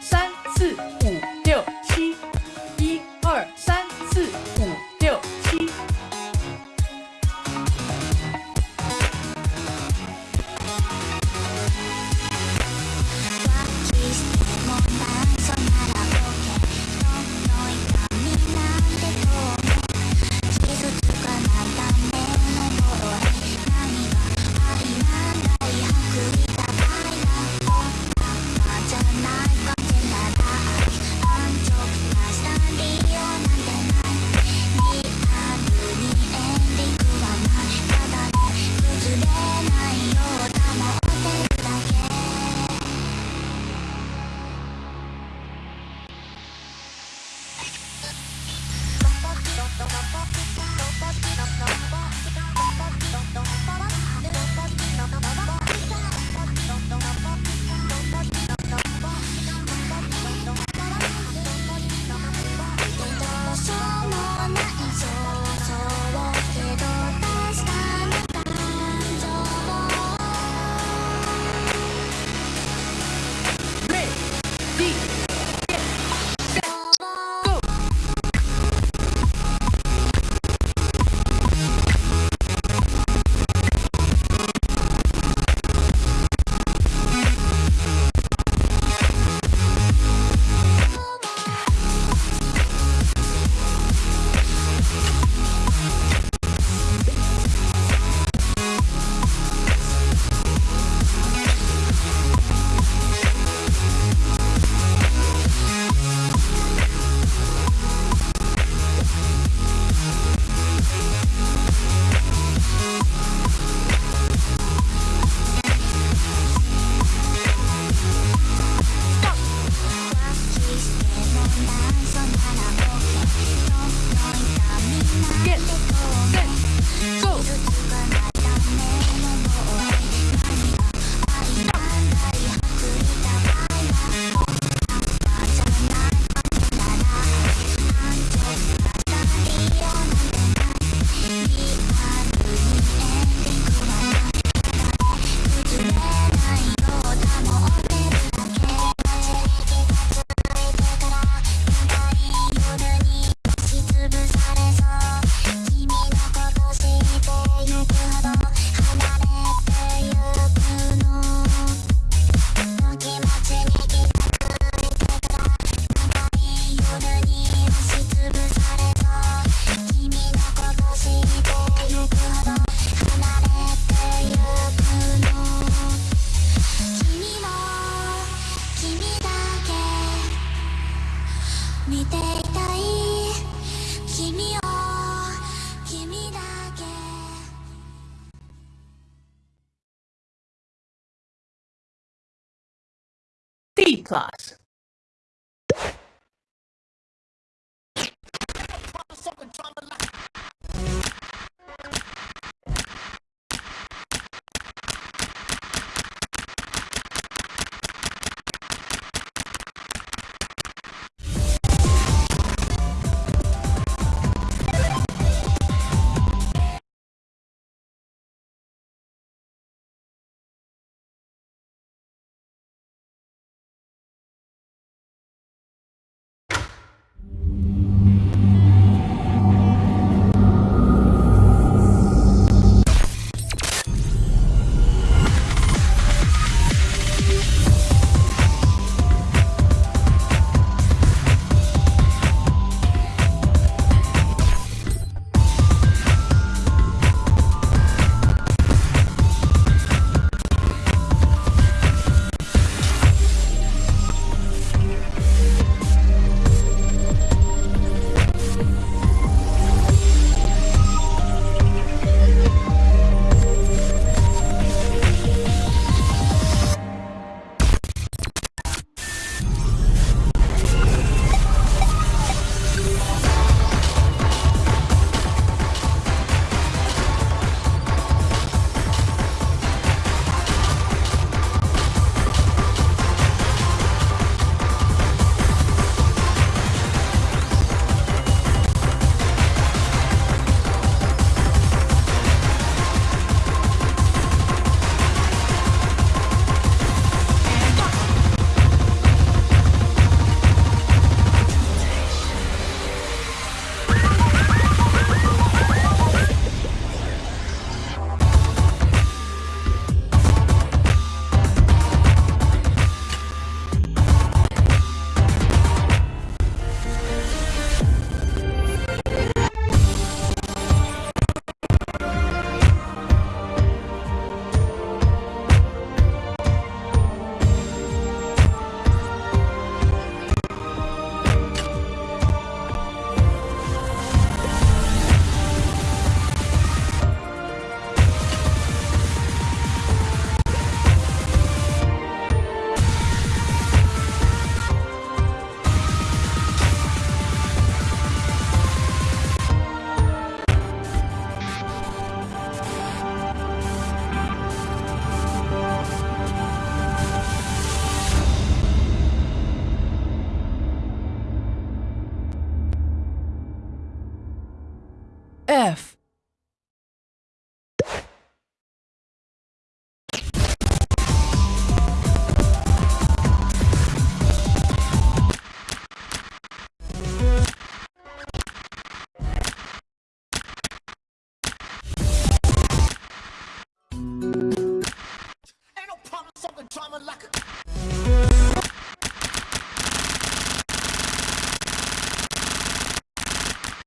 So D F